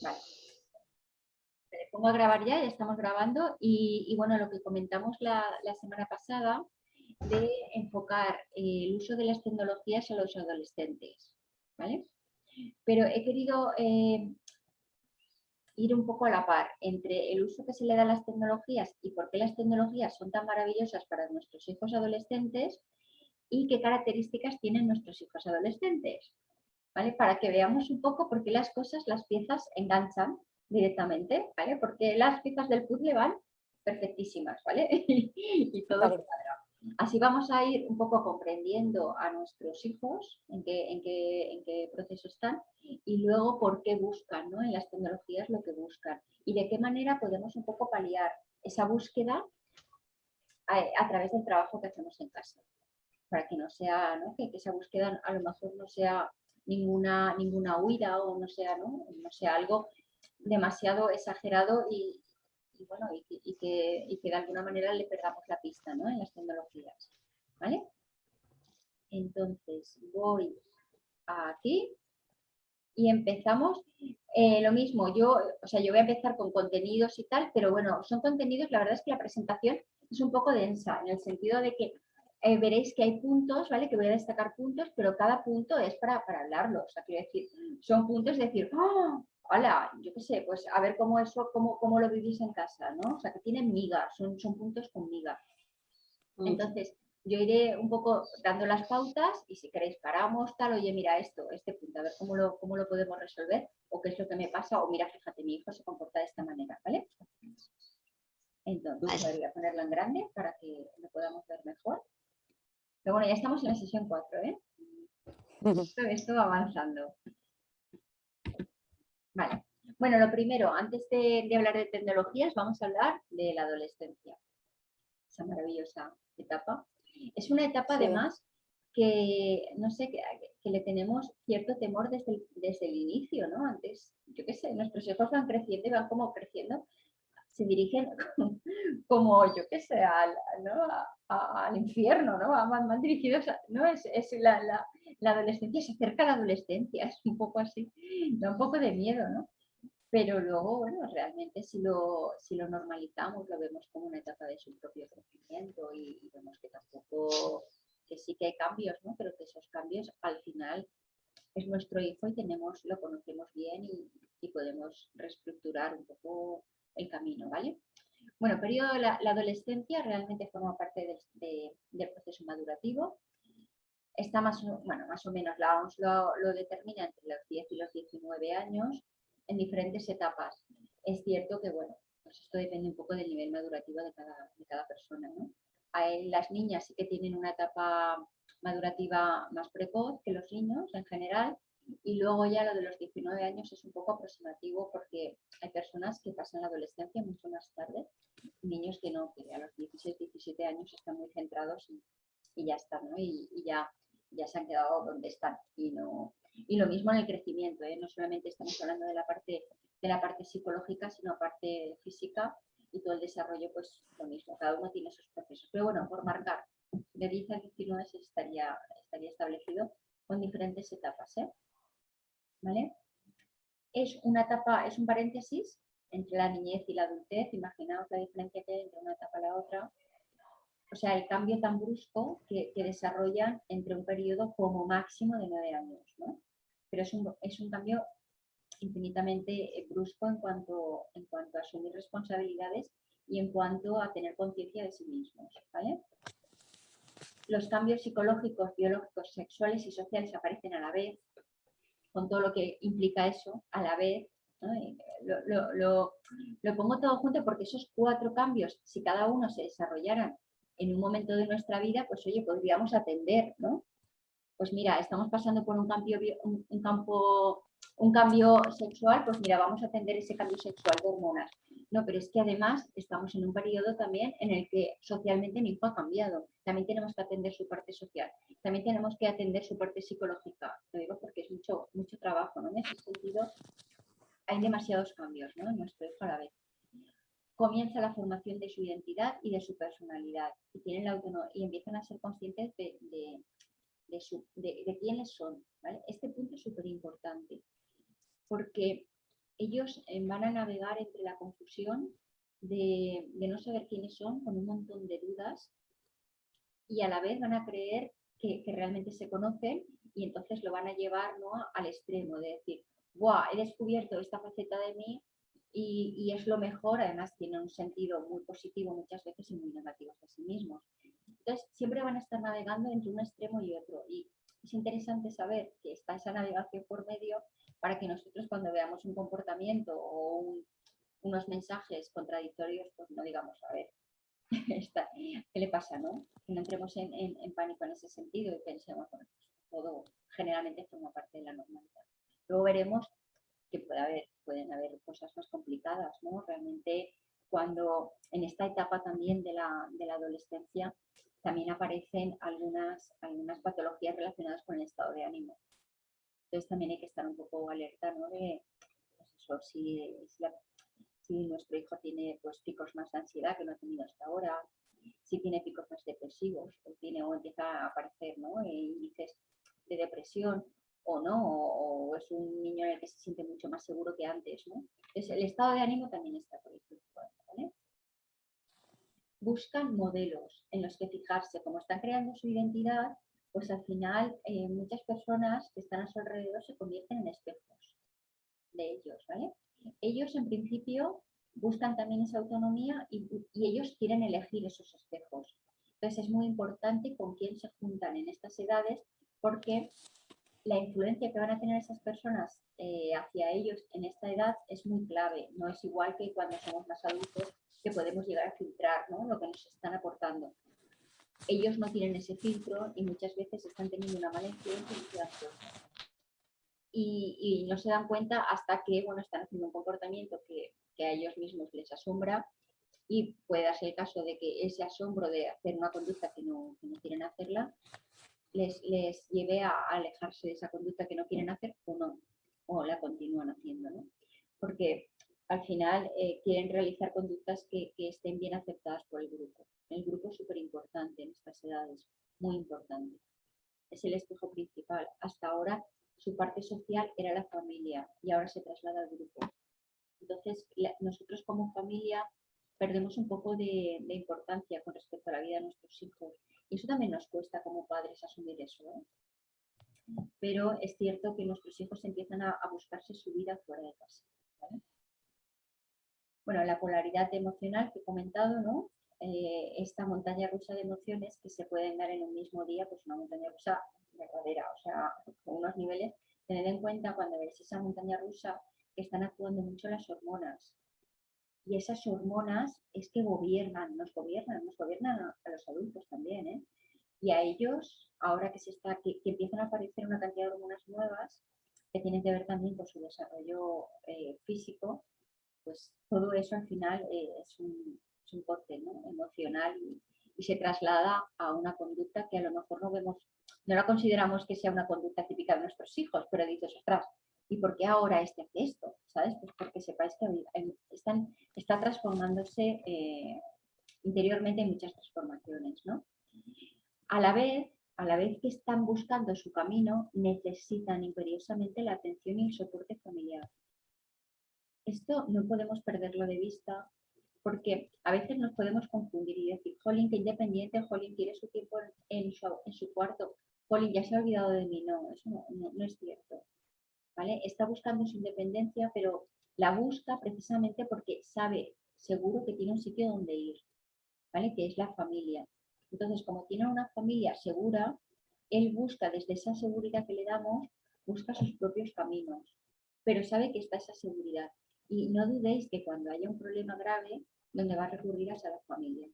Vale. Me pongo a grabar ya, ya estamos grabando y, bueno, lo que comentamos la, semana pasada de enfocar el uso de las tecnologías a los adolescentes, ¿vale? Pero he querido eh, ir un poco a la par entre el uso que se le da a las tecnologías y por qué las tecnologías son tan maravillosas para nuestros hijos adolescentes y qué características tienen nuestros hijos adolescentes. ¿Vale? Para que veamos un poco por qué las cosas, las piezas enganchan directamente, ¿vale? Porque las piezas del puzzle van perfectísimas, ¿vale? y todo Así vamos a ir un poco comprendiendo a nuestros hijos en qué, en qué, en qué proceso están y luego por qué buscan ¿no? en las tecnologías lo que buscan y de qué manera podemos un poco paliar esa búsqueda a, través del trabajo que hacemos en casa. Para que no sea, ¿no? Que, que, esa búsqueda a lo mejor no sea ninguna, ninguna huida o no sea, ¿no? no sea algo demasiado exagerado y, bueno, y, que, de alguna manera le perdamos la pista en las tecnologías. ¿vale? Entonces voy aquí y empezamos eh, lo mismo. Yo, o sea, yo voy a empezar con contenidos y tal, pero bueno, son contenidos, la verdad es que la presentación es un poco densa, en el sentido de que eh, veréis que hay puntos, ¿vale? Que voy a destacar puntos, pero cada punto es para, para hablarlo. O sea, quiero decir, son puntos de decir, ¡oh! Hola, yo qué sé, pues a ver cómo eso, cómo, cómo lo vivís en casa, ¿no? O sea, que tienen migas, son, son puntos con miga. Mm. Entonces, yo iré un poco dando las pautas y si queréis paramos, tal, oye, mira esto, este punto, a ver cómo lo, cómo lo podemos resolver o qué es lo que me pasa o mira, fíjate, mi hijo se comporta de esta manera, ¿vale? Entonces, voy a ponerlo en grande para que lo podamos ver mejor. Pero bueno, ya estamos en la sesión 4, ¿eh? Esto, va avanzando. Vale. Bueno, lo primero, antes de, hablar de tecnologías, vamos a hablar de la adolescencia. Esa maravillosa etapa. Es una etapa, además, que, no sé, que, le tenemos cierto temor desde el, desde el inicio, ¿no? Antes, yo qué sé, nuestros hijos van creciendo y van como creciendo se dirigen como, yo qué sé, al, infierno, ¿no? Van, dirigidos, ¿no? Es, la, la, adolescencia, se acerca a la adolescencia, es un poco así, da un poco de miedo, ¿no? Pero luego, bueno, realmente si lo, si lo normalizamos, lo vemos como una etapa de su propio crecimiento y, vemos que tampoco, que sí que hay cambios, ¿no? Pero que esos cambios al final es nuestro hijo y tenemos, lo conocemos bien y, y podemos reestructurar un poco el camino, ¿vale? Bueno, periodo de la, adolescencia realmente forma parte del proceso madurativo. Está más, bueno, más o menos, la OMS lo, determina entre los 10 y los 19 años en diferentes etapas. Es cierto que, bueno, pues esto depende un poco del nivel madurativo de cada, de cada persona, ¿no? las niñas sí que tienen una etapa madurativa más precoz que los niños en general, y luego ya lo de los 19 años es un poco aproximativo porque hay personas que pasan la adolescencia mucho más tarde, niños que no, que a los 16, 17 años están muy centrados y, ya están, ¿no? Y, ya, ya se han quedado donde están. Y, no, y lo mismo en el crecimiento, ¿eh? no solamente estamos hablando de la parte de la parte psicológica, sino parte física y todo el desarrollo, pues lo mismo, cada uno tiene sus procesos. Pero bueno, por marcar, de 10 a 19 estaría, estaría establecido con diferentes etapas. ¿eh? Es una etapa, es un paréntesis entre la niñez y la adultez, imaginaos la diferencia que hay entre una etapa y la otra, o sea, el cambio tan brusco que, desarrollan entre un periodo como máximo de nueve años, ¿no? Pero es un, cambio infinitamente brusco en cuanto, a asumir responsabilidades y en cuanto a tener conciencia de sí mismos. Los cambios psicológicos, biológicos, sexuales y sociales aparecen a la vez, con todo lo que implica eso a la vez. Lo, pongo todo junto porque esos cuatro cambios, si cada uno se desarrollaran en un momento de nuestra vida, pues oye, podríamos atender, ¿no? Pues mira, estamos pasando por un cambio, un campo un cambio sexual, pues mira, vamos a atender ese cambio sexual de hormonas. No, pero es que además estamos en un periodo también en el que socialmente mi hijo ha cambiado. También tenemos que atender su parte social. También tenemos que atender su parte psicológica. Lo digo porque es mucho, mucho trabajo, ¿no? En ese sentido, hay demasiados cambios, ¿no? En nuestro hijo a la vez. Comienza la formación de su identidad y de su personalidad. Y, tienen la y empiezan a ser conscientes de, de, quiénes son. Este punto es súper importante porque ellos eh, van a navegar entre la confusión de, no saber quiénes son, con un montón de dudas, y a la vez van a creer que, realmente se conocen y entonces lo van a llevar ¿no? al extremo de decir, ¡buah! He descubierto esta faceta de mí y, y, es lo mejor, además tiene un sentido muy positivo muchas veces y muy negativo a sí mismos. Entonces, siempre van a estar navegando entre un extremo y otro. Y es interesante saber que está esa navegación por medio para que nosotros cuando veamos un comportamiento o unos mensajes contradictorios, pues no digamos, a ver, ¿qué le pasa? No? Que no entremos en, pánico en ese sentido y pensemos, bueno, pues todo generalmente forma parte de la normalidad. Luego veremos que puede haber, pueden haber cosas más complicadas, ¿no? Realmente cuando en esta etapa también de la, de la adolescencia también aparecen algunas, algunas patologías relacionadas con el estado de ánimo. Entonces también hay que estar un poco alerta ¿no? de pues si, si, nuestro hijo tiene pues, picos más de ansiedad que no ha tenido hasta ahora, si tiene picos más depresivos o, tiene, o empieza a aparecer ¿no? Eh, índices de depresión o no, o, es un niño en el que se siente mucho más seguro que antes. ¿no? Entonces el estado de ánimo también está por esto. ¿vale? Buscan modelos en los que fijarse, como están creando su identidad, pues al final eh, muchas personas que están a su alrededor se convierten en espejos de ellos, ¿vale? Ellos en principio buscan también esa autonomía y, ellos quieren elegir esos espejos. Entonces es muy importante con quién se juntan en estas edades porque la influencia que van a tener esas personas eh, hacia ellos en esta edad es muy clave. No es igual que cuando somos más adultos que podemos llegar a filtrar lo que nos están aportando. Ellos no tienen ese filtro y muchas veces están teniendo una mala influencia y Y, no se dan cuenta hasta que bueno, están haciendo un comportamiento que, a ellos mismos les asombra y puede darse el caso de que ese asombro de hacer una conducta que no, quieren hacerla les, les, lleve a alejarse de esa conducta que no quieren hacer o no, o la continúan haciendo, ¿no? Porque al final eh, quieren realizar conductas que, estén bien aceptadas por el grupo. El grupo es súper importante en estas edades, muy importante. Es el espejo principal. Hasta ahora su parte social era la familia y ahora se traslada al grupo. Entonces, nosotros como familia perdemos un poco de, importancia con respecto a la vida de nuestros hijos. Y eso también nos cuesta como padres asumir eso. ¿eh? Pero es cierto que nuestros hijos empiezan a, buscarse su vida fuera de casa bueno, la polaridad emocional que he comentado, ¿no? Eh, esta montaña rusa de emociones que se pueden dar en un mismo día, pues una montaña rusa verdadera, o sea, con unos niveles, tened en cuenta cuando ves esa montaña rusa que están actuando mucho las hormonas. Y esas hormonas es que gobiernan, nos gobiernan, nos gobiernan a, los adultos también, ¿eh? Y a ellos, ahora que se está, que, empiezan a aparecer una cantidad de hormonas nuevas, que tienen que ver también con su desarrollo eh, físico, pues todo eso al final eh, es un, es corte emocional y, se traslada a una conducta que a lo mejor no vemos, no la consideramos que sea una conducta típica de nuestros hijos, pero dices, ostras, ¿y por qué ahora este hace esto? ¿Sabes? Pues porque sepáis que están, está transformándose eh, interiormente en muchas transformaciones, ¿no? A la vez, a la vez que están buscando su camino, necesitan imperiosamente la atención y el soporte familiar. Esto no podemos perderlo de vista porque a veces nos podemos confundir y decir, Jolín, que independiente, Jolín quiere su tiempo en su, cuarto, Jolín ya se ha olvidado de mí. No, eso no, es cierto. ¿vale? Está buscando su independencia, pero la busca precisamente porque sabe seguro que tiene un sitio donde ir, ¿vale? que es la familia. Entonces, como tiene una familia segura, él busca desde esa seguridad que le damos, busca sus propios caminos, pero sabe que está esa seguridad. Y no dudéis que cuando haya un problema grave, donde va a recurrir a la familia.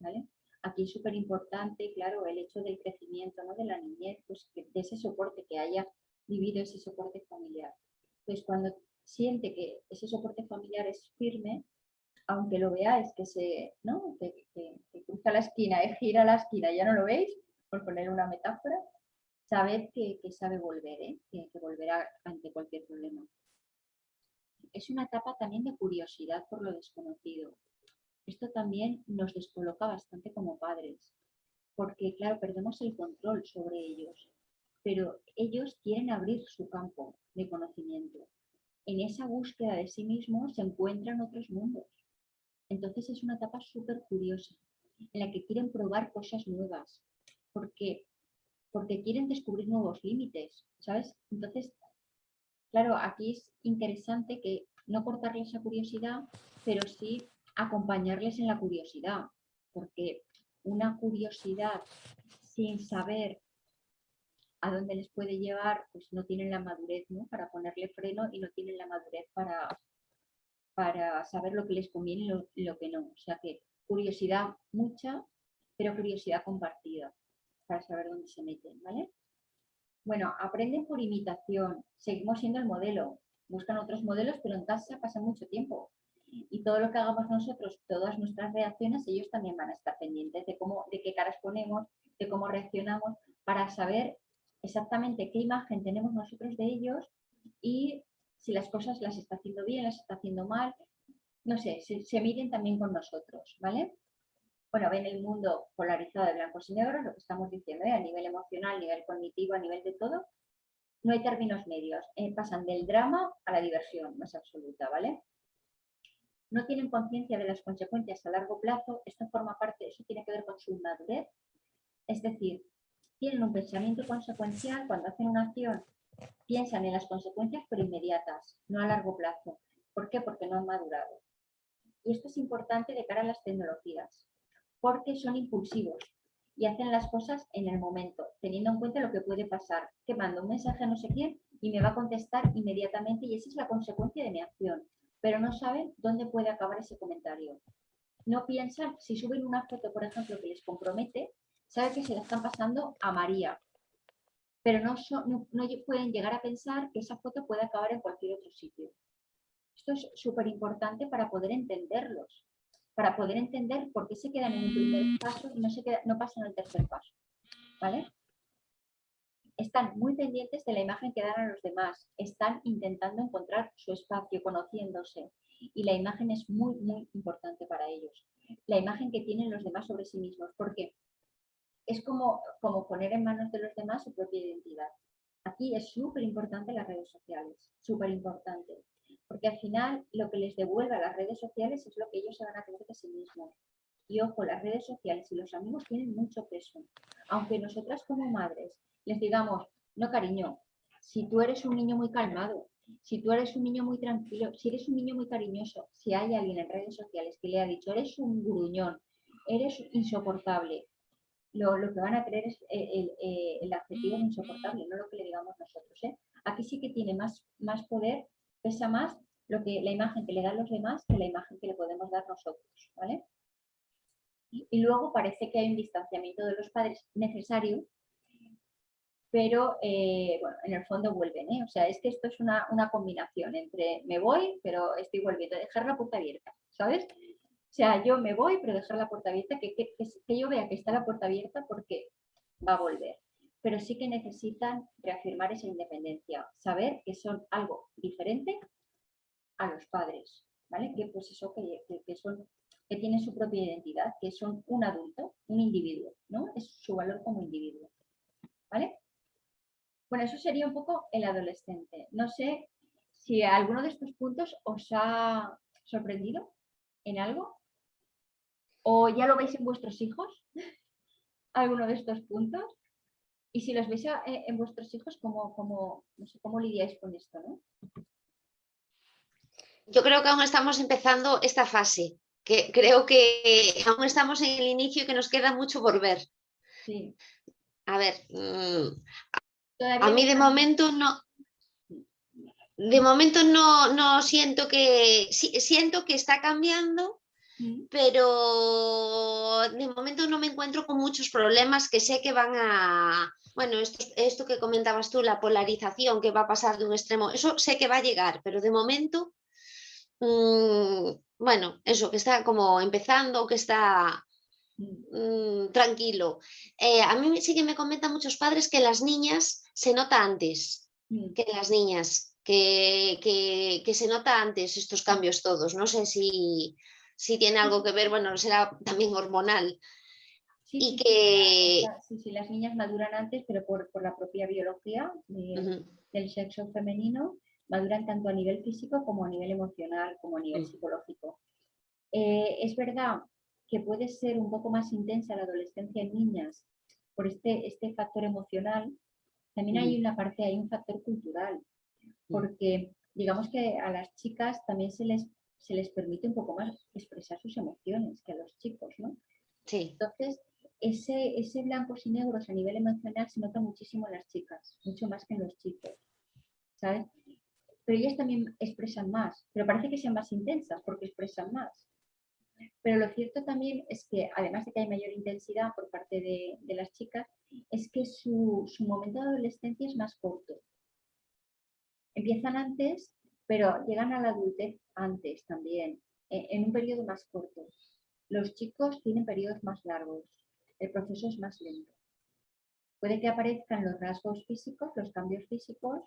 ¿vale? Aquí es súper importante, claro, el hecho del crecimiento ¿no? de la niñez, pues de ese soporte, que haya vivido ese soporte familiar. Pues cuando siente que ese soporte familiar es firme, aunque lo veáis que se, ¿no? que, cruza la esquina, y gira la esquina, ya no lo veis, por poner una metáfora, sabed que, sabe volver, ¿eh? que, que volverá ante cualquier problema es una etapa también de curiosidad por lo desconocido. Esto también nos descoloca bastante como padres, porque claro, perdemos el control sobre ellos, pero ellos quieren abrir su campo de conocimiento. en esa búsqueda de sí mismos se encuentran otros mundos. Entonces es una etapa súper curiosa, en la que quieren probar cosas nuevas, porque, porque quieren descubrir nuevos límites, ¿sabes? Entonces, claro, aquí es interesante que no cortarles esa curiosidad, pero sí acompañarles en la curiosidad, porque una curiosidad sin saber a dónde les puede llevar, pues no tienen la madurez ¿no? para ponerle freno y no tienen la madurez para, para saber lo que les conviene y lo, que no. O sea que curiosidad mucha, pero curiosidad compartida para saber dónde se meten, ¿vale? Bueno, aprenden por imitación, seguimos siendo el modelo, buscan otros modelos, pero en casa pasa mucho tiempo. Y todo lo que hagamos nosotros, todas nuestras reacciones, ellos también van a estar pendientes de, cómo, de qué caras ponemos, de cómo reaccionamos, para saber exactamente qué imagen tenemos nosotros de ellos y si las cosas las está haciendo bien, las está haciendo mal, no sé, se, se miden también con nosotros, ¿vale? Bueno, ven el mundo polarizado de blancos y negros, lo que estamos diciendo, ¿eh? a nivel emocional, a nivel cognitivo, a nivel de todo, no hay términos medios, eh, pasan del drama a la diversión más absoluta, ¿vale? No tienen conciencia de las consecuencias a largo plazo, esto forma parte, eso tiene que ver con su madurez, es decir, tienen un pensamiento consecuencial, cuando hacen una acción piensan en las consecuencias pero inmediatas, no a largo plazo. ¿Por qué? Porque no han madurado. Y esto es importante de cara a las tecnologías, porque son impulsivos y hacen las cosas en el momento, teniendo en cuenta lo que puede pasar, que mando un mensaje a no sé quién y me va a contestar inmediatamente y esa es la consecuencia de mi acción, pero no saben dónde puede acabar ese comentario. No piensan, si suben una foto, por ejemplo, que les compromete, sabe que se la están pasando a María, pero no, no, pueden llegar a pensar que esa foto puede acabar en cualquier otro sitio. Esto es súper importante para poder entenderlos, para poder entender por qué se quedan en un primer paso y no, se no pasan al tercer paso. ¿Vale? Están muy pendientes de la imagen que dan a los demás, están intentando encontrar su espacio, conociéndose, y la imagen es muy, muy importante para ellos. La imagen que tienen los demás sobre sí mismos. ¿Por qué? es como, como poner en manos de los demás su propia identidad. Aquí es súper importante las redes sociales, súper importante, porque al final lo que les devuelve a las redes sociales es lo que ellos se van a creer de sí mismos. Y ojo, las redes sociales y los amigos tienen mucho peso. Aunque nosotras como madres les digamos, no cariño, si tú eres un niño muy calmado, si tú eres un niño muy tranquilo, si eres un niño muy cariñoso, si hay alguien en redes sociales que le ha dicho, eres un gruñón, eres insoportable, lo, que van a creer es eh, eh, el, adjetivo de insoportable, no lo que le digamos nosotros. ¿eh? Aquí sí que tiene más, más poder, pesa más lo que, la imagen que le dan los demás que la imagen que le podemos dar nosotros. ¿vale? Y, luego parece que hay un distanciamiento de los padres necesario, pero bueno, en el fondo vuelven. O sea, es que esto es una, una combinación entre me voy, pero estoy volviendo, dejar la puerta abierta, ¿sabes? O sea, yo me voy, pero dejar la puerta abierta, que, que, yo vea que está la puerta abierta porque va a volver. Pero sí que necesitan reafirmar esa independencia, saber que son algo diferente a los padres, ¿vale? Que pues eso, que, que, son, que tienen su propia identidad, que son un adulto, un individuo, ¿no? Es su valor como individuo, ¿vale? Bueno, eso sería un poco el adolescente. No sé si alguno de estos puntos os ha sorprendido en algo. ¿O ya lo veis en vuestros hijos? ¿Alguno de estos puntos? Y si los veis eh, en vuestros hijos, ¿cómo, cómo, no sé, ¿cómo lidiáis con esto? ¿no? Yo creo que aún estamos empezando esta fase, que creo que aún estamos en el inicio y que nos queda mucho por ver. Sí. A ver, mm, a mí de momento no, de momento no, no siento que, siento que está cambiando, pero de momento no me encuentro con muchos problemas que sé que van a... Bueno, esto, esto que comentabas tú, la polarización que va a pasar de un extremo, eso sé que va a llegar, pero de momento, mm, bueno, eso que está como empezando, que está mm, tranquilo. Eh, a mí sí que me comentan muchos padres que las niñas se nota antes que las niñas, que, que, que se nota antes estos cambios todos. No sé si, si tiene algo que ver, bueno, será también hormonal. Sí, y que... Sí, sí, las niñas maduran antes, pero por, la propia biología del sexo femenino, maduran tanto a nivel físico como a nivel emocional, como a nivel psicológico. Eh, es verdad que puede ser un poco más intensa la adolescencia en niñas por este, este factor emocional. También hay una parte, hay un factor cultural, porque digamos que a las chicas también se les, se les permite un poco más expresar sus emociones que a los chicos, ¿no? Sí, Entonces, ese, ese blancos y negros a nivel emocional se nota muchísimo en las chicas, mucho más que en los chicos, ¿sabes? Pero ellas también expresan más, pero parece que sean más intensas porque expresan más. Pero lo cierto también es que, además de que hay mayor intensidad por parte de, de las chicas, es que su, su momento de adolescencia es más corto. Empiezan antes, pero llegan a la adultez antes también, e- en un periodo más corto. Los chicos tienen periodos más largos, el proceso es más lento. Puede que aparezcan los rasgos físicos, los cambios físicos,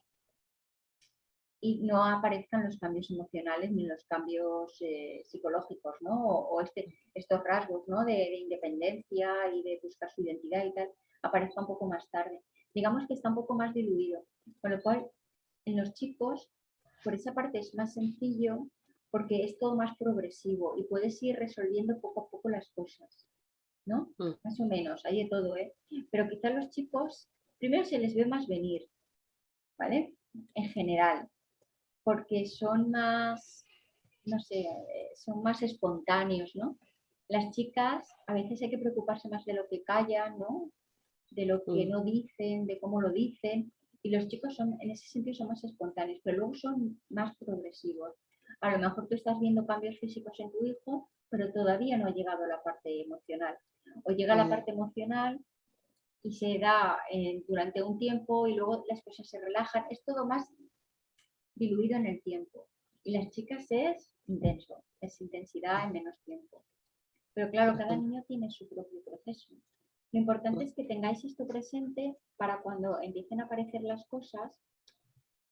y no aparezcan los cambios emocionales ni los cambios eh, psicológicos, ¿no? O, este, estos rasgos, ¿no? De, de independencia y de buscar su identidad y tal, aparezca un poco más tarde. Digamos que está un poco más diluido, con lo cual en los chicos, por esa parte es más sencillo porque es todo más progresivo y puedes ir resolviendo poco a poco las cosas, ¿no? Mm. Más o menos, hay de todo, ¿eh? Pero quizá los chicos, primero se les ve más venir, ¿vale? En general, porque son más, no sé, eh, son más espontáneos, ¿no? Las chicas a veces hay que preocuparse más de lo que callan, ¿no? De lo que Mm. no dicen, de cómo lo dicen. Y los chicos son, en ese sentido, son más espontáneos, pero luego son más progresivos. A lo mejor tú estás viendo cambios físicos en tu hijo, pero todavía no ha llegado a la parte emocional. O llega a la Mm. parte emocional y se da eh, durante un tiempo y luego las cosas se relajan. Es todo más diluido en el tiempo. Y las chicas es intenso, es intensidad en menos tiempo. Pero claro, cada niño tiene su propio proceso. Lo importante es que tengáis esto presente para cuando empiecen a aparecer las cosas,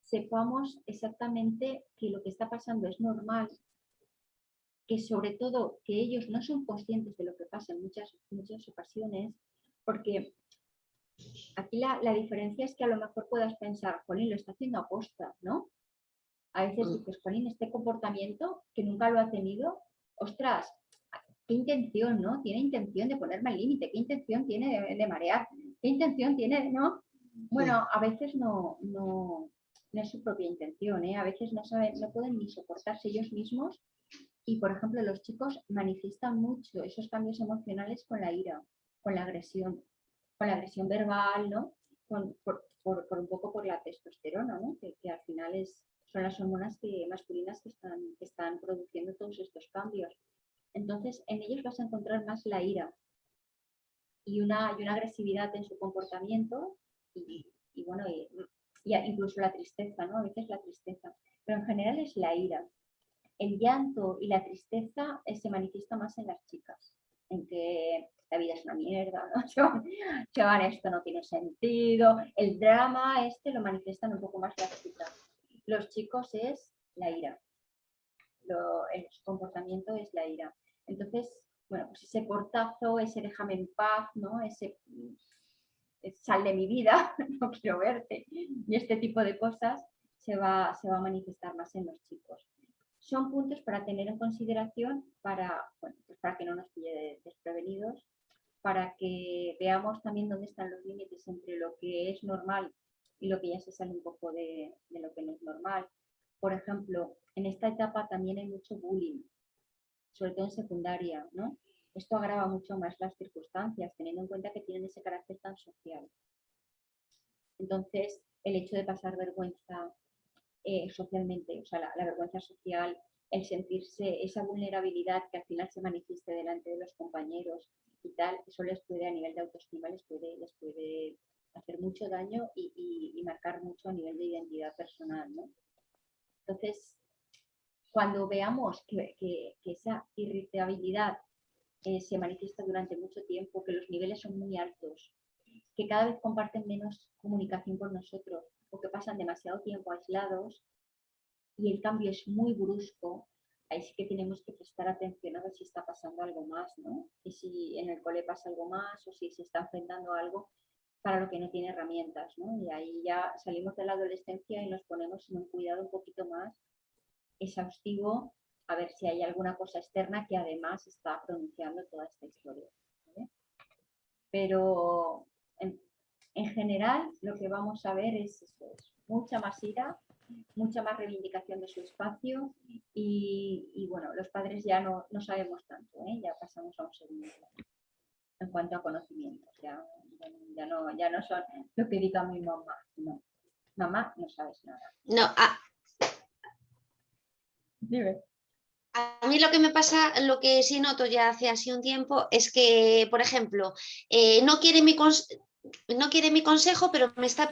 sepamos exactamente que lo que está pasando es normal, que sobre todo que ellos no son conscientes de lo que pasa en muchas, muchas ocasiones, porque aquí la, la diferencia es que a lo mejor puedas pensar, Jolín, lo está haciendo aposta, ¿no? A veces Mm. dices, Jolín, este comportamiento que nunca lo ha tenido, ostras, qué intención, ¿no? Tiene intención de ponerme al límite, qué intención tiene de, de marear, qué intención tiene, ¿no? Bueno, a veces no, no, no es su propia intención, ¿eh? A veces no saben, no pueden ni soportarse ellos mismos y, por ejemplo, los chicos manifiestan mucho esos cambios emocionales con la ira, con la agresión, con la agresión verbal, ¿no? Con- por, por- por un poco por la testosterona, ¿no? Que, que al final es, son las hormonas que, masculinas que están, que están produciendo todos estos cambios. Entonces, en ellos vas a encontrar más la ira y una, y una agresividad en su comportamiento y, bueno, y, incluso la tristeza, ¿no? A veces la tristeza, pero en general es la ira. El llanto y la tristeza eh, se manifiesta más en las chicas, en que la vida es una mierda, ¿no? Chaval, esto no tiene sentido. El drama este lo manifiestan un poco más las chicas. Los chicos es la ira. El su comportamiento es la ira. Entonces, bueno, pues ese portazo, ese déjame en paz, ¿no? Ese mm, sal de mi vida, no quiero verte. Y este tipo de cosas se va, se va a manifestar más en los chicos. Son puntos para tener en consideración para, bueno, pues para que no nos pille de- desprevenidos, para que veamos también dónde están los límites entre lo que es normal y lo que ya se sale un poco de, de lo que no es normal. Por ejemplo, en esta etapa también hay mucho bullying, sobre todo en secundaria, ¿no? Esto agrava mucho más las circunstancias, teniendo en cuenta que tienen ese carácter tan social. Entonces, el hecho de pasar vergüenza eh, socialmente, o sea, la, la vergüenza social, el sentirse esa vulnerabilidad que al final se manifieste delante de los compañeros y tal, eso les puede, a nivel de autoestima, les puede, les puede hacer mucho daño y, y- y marcar mucho a nivel de identidad personal, ¿no? Entonces, cuando veamos que, esa irritabilidad eh, se manifiesta durante mucho tiempo, que los niveles son muy altos, que cada vez comparten menos comunicación con nosotros o que pasan demasiado tiempo aislados y el cambio es muy brusco, ahí sí que tenemos que prestar atención a ver si está pasando algo más, ¿no? Y si en el cole pasa algo más o si se está enfrentando a algo para lo que no tiene herramientas, ¿no? Y ahí ya salimos de la adolescencia y nos ponemos en un cuidado un poquito más exhaustivo a ver si hay alguna cosa externa que además está pronunciando toda esta historia. Pero en, general lo que vamos a ver es, mucha más ira, mucha más reivindicación de su espacio y, bueno, los padres ya no, sabemos tanto, ¿eh? ya pasamos a un segundo en cuanto a conocimientos, ya, ya, no, ya no son lo que diga mi mamá, no. Mamá, no sabes nada. No, ah. A mí lo que me pasa, lo que sí noto ya hace así un tiempo, es que, por ejemplo, eh, no, quiere mi no quiere mi consejo, pero me está